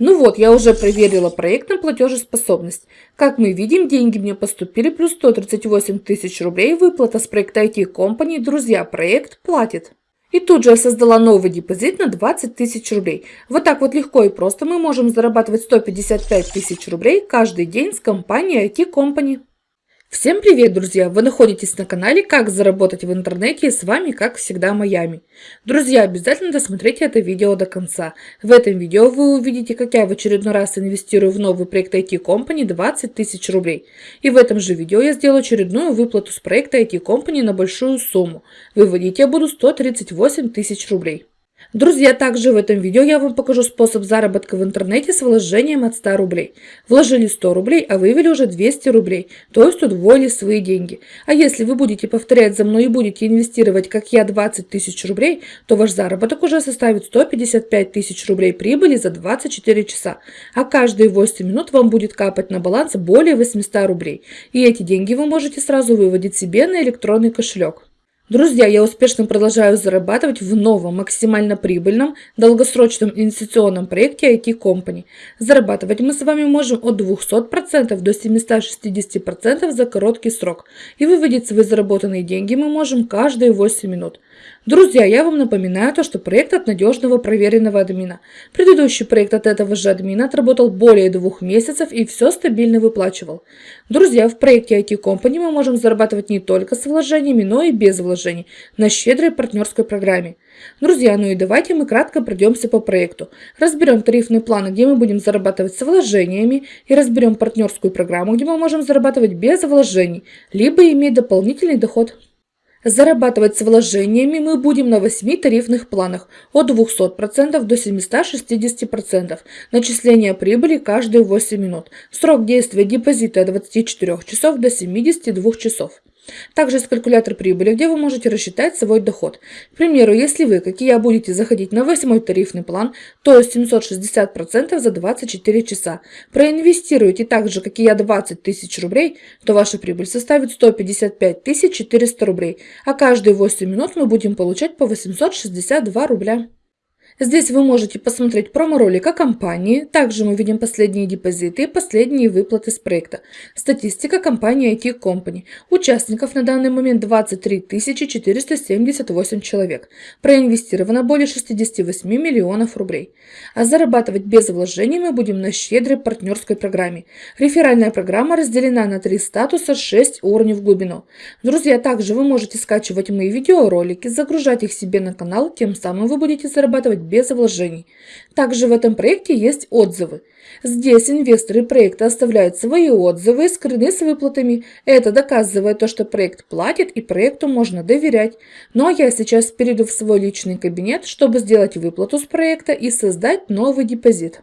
Ну вот, я уже проверила проект на платежеспособность. Как мы видим, деньги мне поступили плюс 138 тысяч рублей. Выплата с проекта IT Company. Друзья, проект платит. И тут же я создала новый депозит на 20 тысяч рублей. Вот так вот легко и просто мы можем зарабатывать 155 тысяч рублей каждый день с компанией IT Company. Всем привет, друзья! Вы находитесь на канале «Как заработать в интернете» и с вами, как всегда, Майами. Друзья, обязательно досмотрите это видео до конца. В этом видео вы увидите, как я в очередной раз инвестирую в новый проект IT Company 20 тысяч рублей. И в этом же видео я сделаю очередную выплату с проекта IT Company на большую сумму. Выводить я буду 138 тысяч рублей. Друзья, также в этом видео я вам покажу способ заработка в интернете с вложением от 100 рублей. Вложили 100 рублей, а вывели уже 200 рублей, то есть удвоили свои деньги. А если вы будете повторять за мной и будете инвестировать, как я, 20 тысяч рублей, то ваш заработок уже составит 155 тысяч рублей прибыли за 24 часа. А каждые 8 минут вам будет капать на баланс более 800 рублей. И эти деньги вы можете сразу выводить себе на электронный кошелек. Друзья, я успешно продолжаю зарабатывать в новом, максимально прибыльном, долгосрочном инвестиционном проекте IT Company. Зарабатывать мы с вами можем от 200% до 760% за короткий срок. И выводить свои заработанные деньги мы можем каждые 8 минут. Друзья, я вам напоминаю то, что проект от надежного проверенного админа. Предыдущий проект от этого же админа отработал более двух месяцев и все стабильно выплачивал. Друзья, в проекте IT Company мы можем зарабатывать не только с вложениями, но и без вложений на щедрой партнерской программе. Друзья, ну и давайте мы кратко пройдемся по проекту. Разберем тарифные планы, где мы будем зарабатывать с вложениями, и разберем партнерскую программу, где мы можем зарабатывать без вложений, либо иметь дополнительный доход. Зарабатывать с вложениями мы будем на 8 тарифных планах от 200% до 760%. Начисление прибыли каждые 8 минут. Срок действия депозита от 24 часов до 72 часов. Также есть калькулятор прибыли, где вы можете рассчитать свой доход. К примеру, если вы, как и я, будете заходить на 8 тарифный план, то 760% за 24 часа. Проинвестируете так же, как и я, 20 тысяч рублей, то ваша прибыль составит 155 400 рублей, а каждые 8 минут мы будем получать по 862 рубля. Здесь вы можете посмотреть промо-ролик о компании. Также мы видим последние депозиты и последние выплаты с проекта. Статистика компании IT Company. Участников на данный момент 23 478 человек. Проинвестировано более 68 миллионов рублей. А зарабатывать без вложений мы будем на щедрой партнерской программе. Реферальная программа разделена на три статуса 6 уровней в глубину. Друзья, также вы можете скачивать мои видеоролики, загружать их себе на канал, тем самым вы будете зарабатывать без вложений. Также в этом проекте есть отзывы. Здесь инвесторы проекта оставляют свои отзывы и скрыны с выплатами. Это доказывает то, что проект платит и проекту можно доверять. Ну а я сейчас перейду в свой личный кабинет, чтобы сделать выплату с проекта и создать новый депозит.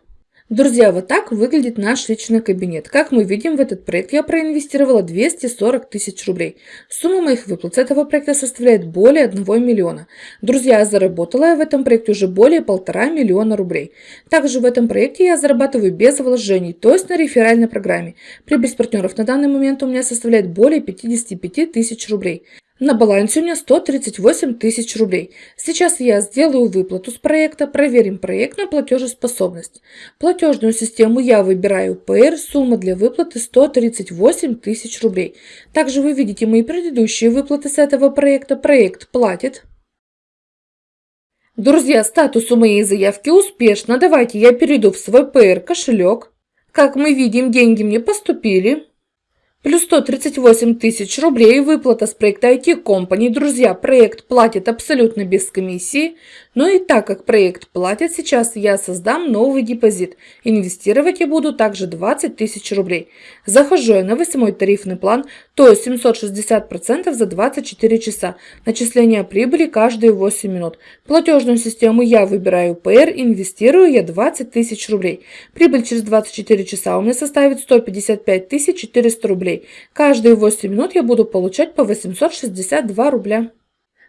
Друзья, вот так выглядит наш личный кабинет. Как мы видим, в этот проект я проинвестировала 240 тысяч рублей. Сумма моих выплат с этого проекта составляет более 1 миллиона. Друзья, заработала я в этом проекте уже более полтора миллиона рублей. Также в этом проекте я зарабатываю без вложений, то есть на реферальной программе. Прибыль с партнеров на данный момент у меня составляет более 55 тысяч рублей. На балансе у меня 138 тысяч рублей. Сейчас я сделаю выплату с проекта, проверим проект на платежеспособность. Платежную систему я выбираю ПР, сумма для выплаты 138 тысяч рублей. Также вы видите мои предыдущие выплаты с этого проекта. Проект платит. Друзья, статус у моей заявки успешно. Давайте я перейду в свой ПР кошелек. Как мы видим, деньги мне поступили. Плюс 138 тысяч рублей выплата с проекта IT Company. Друзья, проект платит абсолютно без комиссии. Но и так как проект платит, сейчас я создам новый депозит. Инвестировать я буду также 20 тысяч рублей. Захожу я на 8 тарифный план, то есть 760% за 24 часа. Начисление прибыли каждые 8 минут. Платежную систему я выбираю PR, инвестирую я 20 тысяч рублей. Прибыль через 24 часа у меня составит 155 400 рублей. Каждые 8 минут я буду получать по 862 рубля.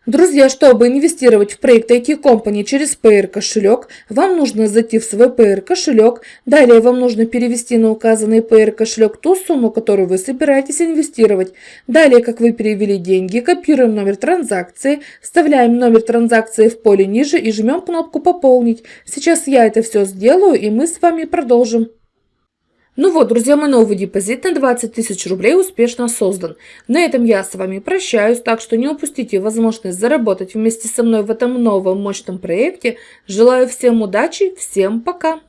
Друзья, чтобы инвестировать в проект IT Company через PR кошелек, вам нужно зайти в свой PR кошелек. Далее вам нужно перевести на указанный PR кошелек ту сумму, которую вы собираетесь инвестировать. Далее, как вы перевели деньги, копируем номер транзакции, вставляем номер транзакции в поле ниже и жмем кнопку «Пополнить». Сейчас я это все сделаю и мы с вами продолжим. Ну вот, друзья, мой новый депозит на 20 тысяч рублей успешно создан. На этом я с вами прощаюсь, так что не упустите возможность заработать вместе со мной в этом новом мощном проекте. Желаю всем удачи, всем пока!